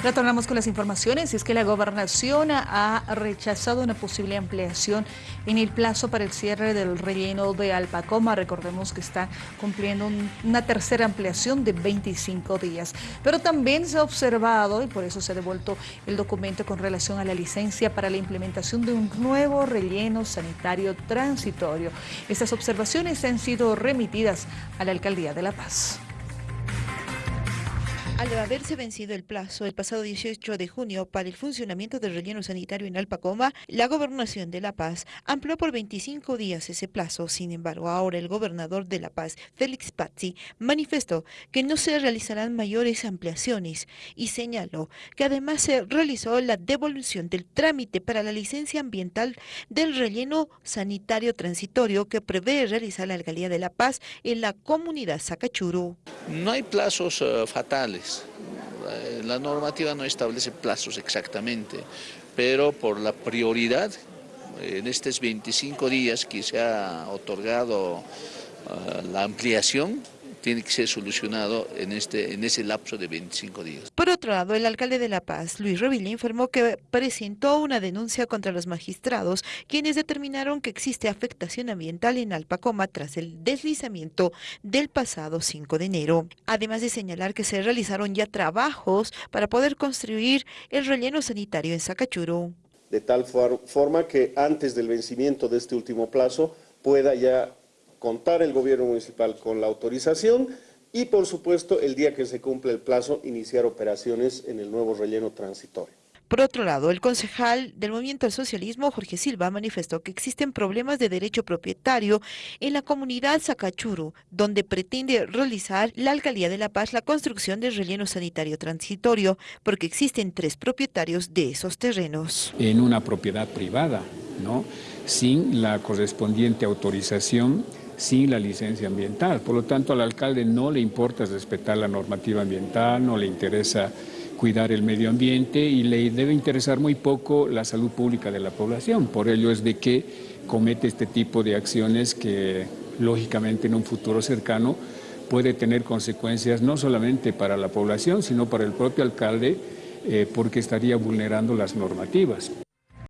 Retornamos con las informaciones. Es que la gobernación ha rechazado una posible ampliación en el plazo para el cierre del relleno de Alpacoma. Recordemos que está cumpliendo una tercera ampliación de 25 días. Pero también se ha observado, y por eso se ha devuelto el documento con relación a la licencia para la implementación de un nuevo relleno sanitario transitorio. Estas observaciones han sido remitidas a la Alcaldía de La Paz. Al haberse vencido el plazo el pasado 18 de junio para el funcionamiento del relleno sanitario en Alpacoma, la Gobernación de La Paz amplió por 25 días ese plazo. Sin embargo, ahora el gobernador de La Paz, Félix Pazzi, manifestó que no se realizarán mayores ampliaciones y señaló que además se realizó la devolución del trámite para la licencia ambiental del relleno sanitario transitorio que prevé realizar la Alcaldía de La Paz en la comunidad Sacachuru. No hay plazos uh, fatales, eh, la normativa no establece plazos exactamente, pero por la prioridad, en estos 25 días que se ha otorgado uh, la ampliación, tiene que ser solucionado en, este, en ese lapso de 25 días. Por otro lado, el alcalde de La Paz, Luis Revilla, informó que presentó una denuncia contra los magistrados, quienes determinaron que existe afectación ambiental en Alpacoma tras el deslizamiento del pasado 5 de enero. Además de señalar que se realizaron ya trabajos para poder construir el relleno sanitario en Sacachuro. De tal forma que antes del vencimiento de este último plazo pueda ya contar el gobierno municipal con la autorización y, por supuesto, el día que se cumple el plazo, iniciar operaciones en el nuevo relleno transitorio. Por otro lado, el concejal del Movimiento al Socialismo, Jorge Silva, manifestó que existen problemas de derecho propietario en la comunidad Sacachuru, donde pretende realizar la Alcaldía de La Paz la construcción del relleno sanitario transitorio, porque existen tres propietarios de esos terrenos. En una propiedad privada, ¿no? sin la correspondiente autorización sin la licencia ambiental. Por lo tanto, al alcalde no le importa respetar la normativa ambiental, no le interesa cuidar el medio ambiente y le debe interesar muy poco la salud pública de la población. Por ello es de que comete este tipo de acciones que, lógicamente, en un futuro cercano puede tener consecuencias no solamente para la población, sino para el propio alcalde, eh, porque estaría vulnerando las normativas.